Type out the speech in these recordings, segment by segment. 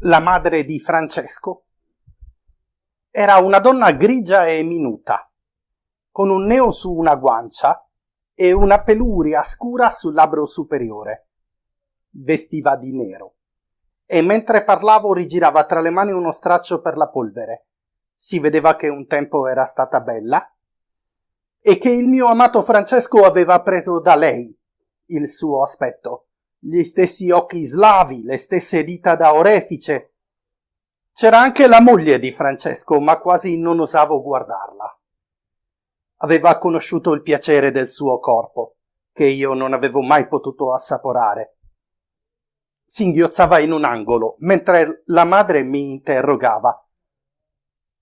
la madre di Francesco, era una donna grigia e minuta, con un neo su una guancia e una peluria scura sul labbro superiore. Vestiva di nero e mentre parlavo rigirava tra le mani uno straccio per la polvere. Si vedeva che un tempo era stata bella e che il mio amato Francesco aveva preso da lei il suo aspetto, gli stessi occhi slavi, le stesse dita da orefice, c'era anche la moglie di Francesco, ma quasi non osavo guardarla. Aveva conosciuto il piacere del suo corpo, che io non avevo mai potuto assaporare. Singhiozzava in un angolo, mentre la madre mi interrogava.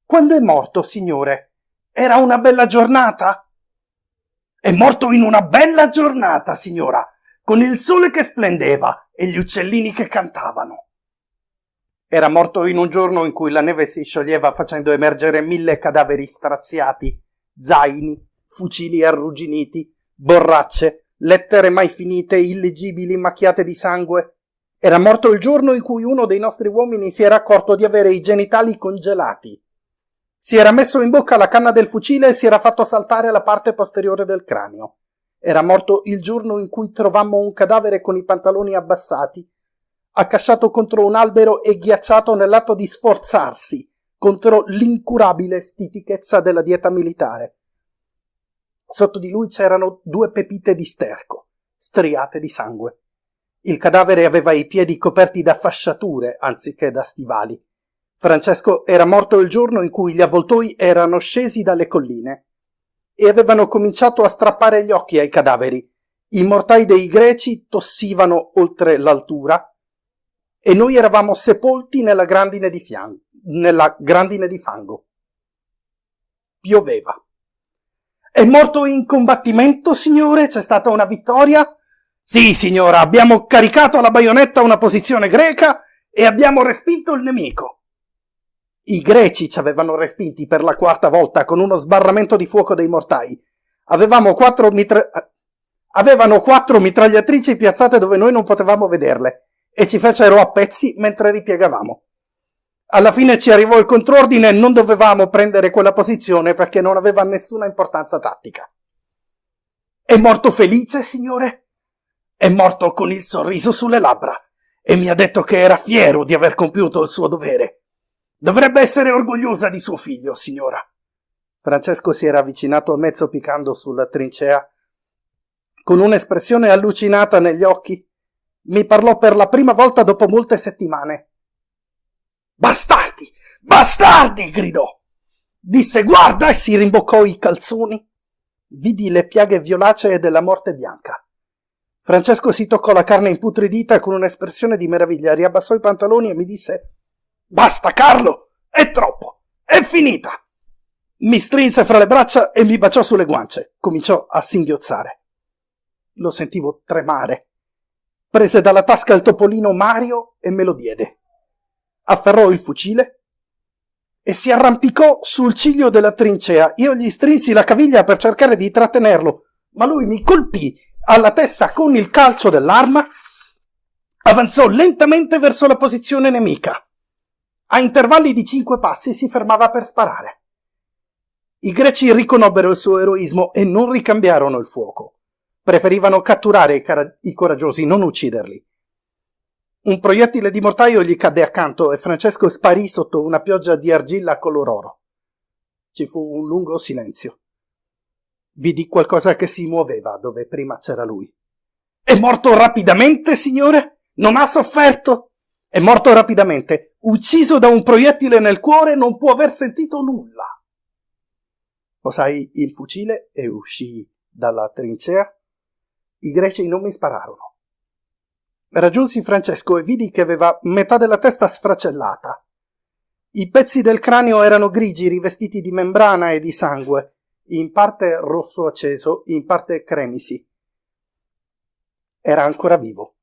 Quando è morto, signore? Era una bella giornata? È morto in una bella giornata, signora, con il sole che splendeva e gli uccellini che cantavano. Era morto in un giorno in cui la neve si scioglieva facendo emergere mille cadaveri straziati, zaini, fucili arrugginiti, borracce, lettere mai finite, illegibili, macchiate di sangue. Era morto il giorno in cui uno dei nostri uomini si era accorto di avere i genitali congelati. Si era messo in bocca la canna del fucile e si era fatto saltare la parte posteriore del cranio. Era morto il giorno in cui trovammo un cadavere con i pantaloni abbassati accasciato contro un albero e ghiacciato nell'atto di sforzarsi contro l'incurabile stitichezza della dieta militare. Sotto di lui c'erano due pepite di sterco, striate di sangue. Il cadavere aveva i piedi coperti da fasciature anziché da stivali. Francesco era morto il giorno in cui gli avvoltoi erano scesi dalle colline e avevano cominciato a strappare gli occhi ai cadaveri. I mortai dei greci tossivano oltre l'altura e noi eravamo sepolti nella grandine di, nella grandine di fango. Pioveva. È morto in combattimento, signore? C'è stata una vittoria? Sì, signora, abbiamo caricato alla baionetta una posizione greca e abbiamo respinto il nemico. I greci ci avevano respinti per la quarta volta con uno sbarramento di fuoco dei mortai. Quattro mitra... Avevano quattro mitragliatrici piazzate dove noi non potevamo vederle e ci fecero a pezzi mentre ripiegavamo. Alla fine ci arrivò il contrordine e non dovevamo prendere quella posizione perché non aveva nessuna importanza tattica. È morto felice, signore? È morto con il sorriso sulle labbra e mi ha detto che era fiero di aver compiuto il suo dovere. Dovrebbe essere orgogliosa di suo figlio, signora. Francesco si era avvicinato a mezzo piccando sulla trincea, con un'espressione allucinata negli occhi mi parlò per la prima volta dopo molte settimane. Bastardi! Bastardi! gridò. Disse guarda e si rimboccò i calzoni. Vidi le piaghe violacee della morte bianca. Francesco si toccò la carne imputridita con un'espressione di meraviglia, riabbassò i pantaloni e mi disse Basta, Carlo! È troppo! È finita! Mi strinse fra le braccia e mi baciò sulle guance. Cominciò a singhiozzare. Lo sentivo tremare prese dalla tasca il topolino Mario e me lo diede. Afferrò il fucile e si arrampicò sul ciglio della trincea. Io gli strinsi la caviglia per cercare di trattenerlo, ma lui mi colpì alla testa con il calcio dell'arma, avanzò lentamente verso la posizione nemica. A intervalli di cinque passi si fermava per sparare. I greci riconobbero il suo eroismo e non ricambiarono il fuoco. Preferivano catturare i, i coraggiosi, non ucciderli. Un proiettile di mortaio gli cadde accanto e Francesco sparì sotto una pioggia di argilla color oro. Ci fu un lungo silenzio. Vidi qualcosa che si muoveva dove prima c'era lui. È morto rapidamente, signore? Non ha sofferto? È morto rapidamente, ucciso da un proiettile nel cuore, non può aver sentito nulla. Posai il fucile e uscii dalla trincea i greci non mi spararono. Raggiunsi Francesco e vidi che aveva metà della testa sfracellata. I pezzi del cranio erano grigi, rivestiti di membrana e di sangue, in parte rosso acceso, in parte cremisi. Era ancora vivo.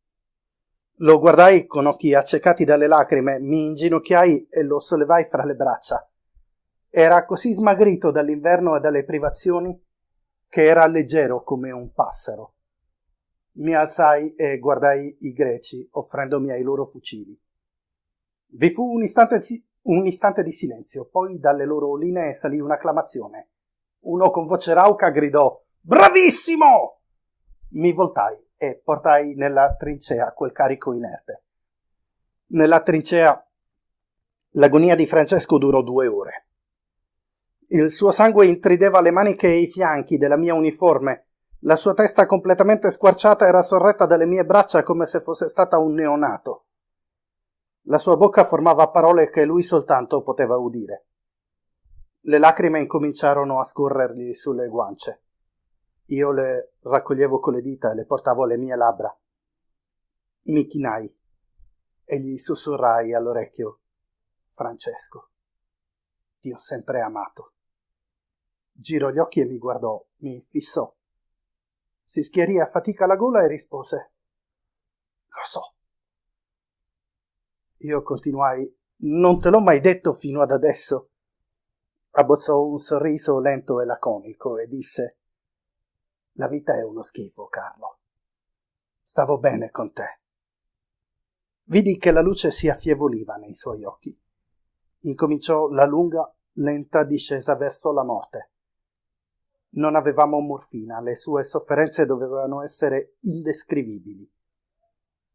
Lo guardai con occhi accecati dalle lacrime, mi inginocchiai e lo sollevai fra le braccia. Era così smagrito dall'inverno e dalle privazioni che era leggero come un passero. Mi alzai e guardai i greci, offrendomi ai loro fucili. Vi fu un istante, un istante di silenzio, poi dalle loro linee salì un'acclamazione. Uno con voce rauca gridò Bravissimo! Mi voltai e portai nella trincea quel carico inerte. Nella trincea l'agonia di Francesco durò due ore. Il suo sangue intrideva le maniche e i fianchi della mia uniforme. La sua testa completamente squarciata era sorretta dalle mie braccia come se fosse stata un neonato. La sua bocca formava parole che lui soltanto poteva udire. Le lacrime incominciarono a scorrergli sulle guance. Io le raccoglievo con le dita e le portavo alle mie labbra. Mi chinai e gli sussurrai all'orecchio Francesco, ti ho sempre amato. Girò gli occhi e mi guardò, mi fissò. Si schiarì a fatica la gola e rispose Lo so. Io continuai Non te l'ho mai detto fino ad adesso. Abbozzò un sorriso lento e laconico e disse la vita è uno schifo, Carlo. Stavo bene con te. Vidi che la luce si affievoliva nei suoi occhi. Incominciò la lunga, lenta discesa verso la morte. Non avevamo morfina, le sue sofferenze dovevano essere indescrivibili.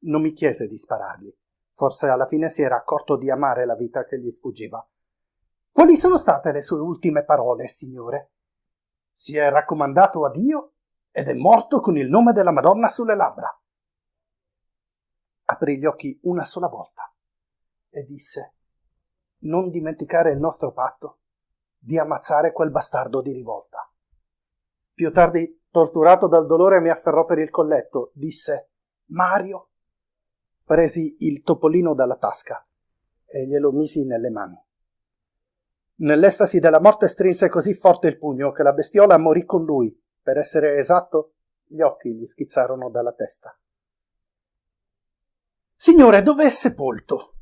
Non mi chiese di sparargli. Forse alla fine si era accorto di amare la vita che gli sfuggiva. Quali sono state le sue ultime parole, signore? Si è raccomandato a Dio ed è morto con il nome della Madonna sulle labbra. Aprì gli occhi una sola volta e disse non dimenticare il nostro patto di ammazzare quel bastardo di rivolta. Più tardi, torturato dal dolore, mi afferrò per il colletto, disse Mario. Presi il topolino dalla tasca e glielo misi nelle mani. Nell'estasi della morte strinse così forte il pugno che la bestiola morì con lui per essere esatto, gli occhi gli schizzarono dalla testa. Signore, dove è sepolto?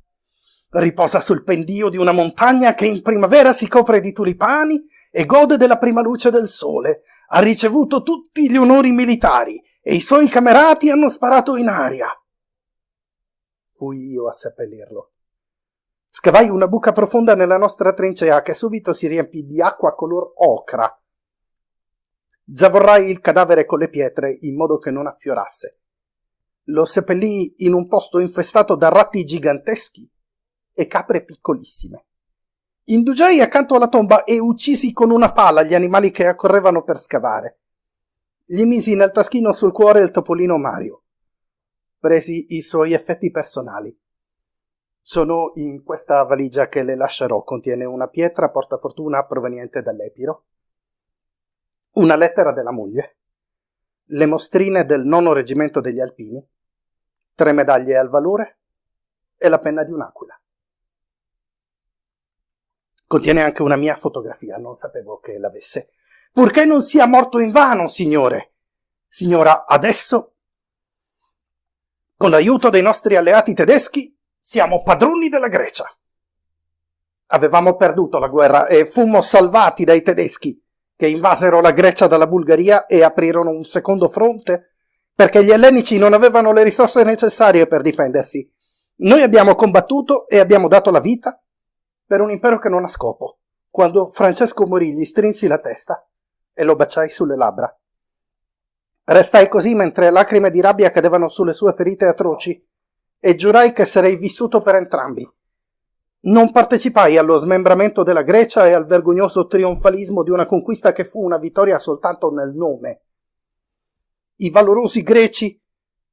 Riposa sul pendio di una montagna che in primavera si copre di tulipani e gode della prima luce del sole. Ha ricevuto tutti gli onori militari e i suoi camerati hanno sparato in aria. Fui io a seppellirlo. Scavai una buca profonda nella nostra trincea che subito si riempì di acqua color ocra Zavorrai il cadavere con le pietre in modo che non affiorasse. Lo seppellì in un posto infestato da ratti giganteschi e capre piccolissime. Indugiai accanto alla tomba e uccisi con una pala gli animali che accorrevano per scavare. Gli misi nel taschino sul cuore il topolino Mario. Presi i suoi effetti personali. Sono in questa valigia che le lascerò. Contiene una pietra portafortuna proveniente dall'Epiro, una lettera della moglie, le mostrine del nono reggimento degli Alpini, tre medaglie al valore e la penna di un'aquila. Contiene anche una mia fotografia, non sapevo che l'avesse. Purché non sia morto in vano, signore. Signora, adesso, con l'aiuto dei nostri alleati tedeschi, siamo padroni della Grecia. Avevamo perduto la guerra e fummo salvati dai tedeschi che invasero la Grecia dalla Bulgaria e aprirono un secondo fronte perché gli ellenici non avevano le risorse necessarie per difendersi. Noi abbiamo combattuto e abbiamo dato la vita per un impero che non ha scopo. Quando Francesco morì gli strinsi la testa e lo baciai sulle labbra. Restai così mentre lacrime di rabbia cadevano sulle sue ferite atroci e giurai che sarei vissuto per entrambi non partecipai allo smembramento della Grecia e al vergognoso trionfalismo di una conquista che fu una vittoria soltanto nel nome. I valorosi greci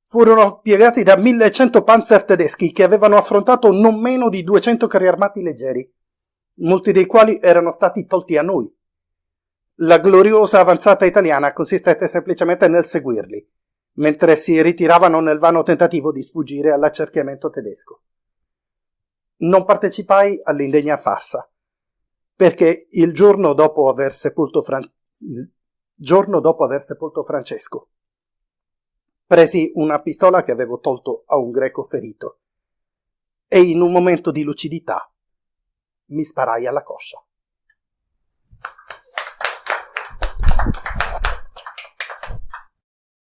furono piegati da 1100 panzer tedeschi che avevano affrontato non meno di 200 carri armati leggeri, molti dei quali erano stati tolti a noi. La gloriosa avanzata italiana consistette semplicemente nel seguirli, mentre si ritiravano nel vano tentativo di sfuggire all'accerchiamento tedesco non partecipai all'indegna farsa, perché il giorno dopo aver sepolto, Fran... dopo aver sepolto Francesco presi una pistola che avevo tolto a un greco ferito e in un momento di lucidità mi sparai alla coscia.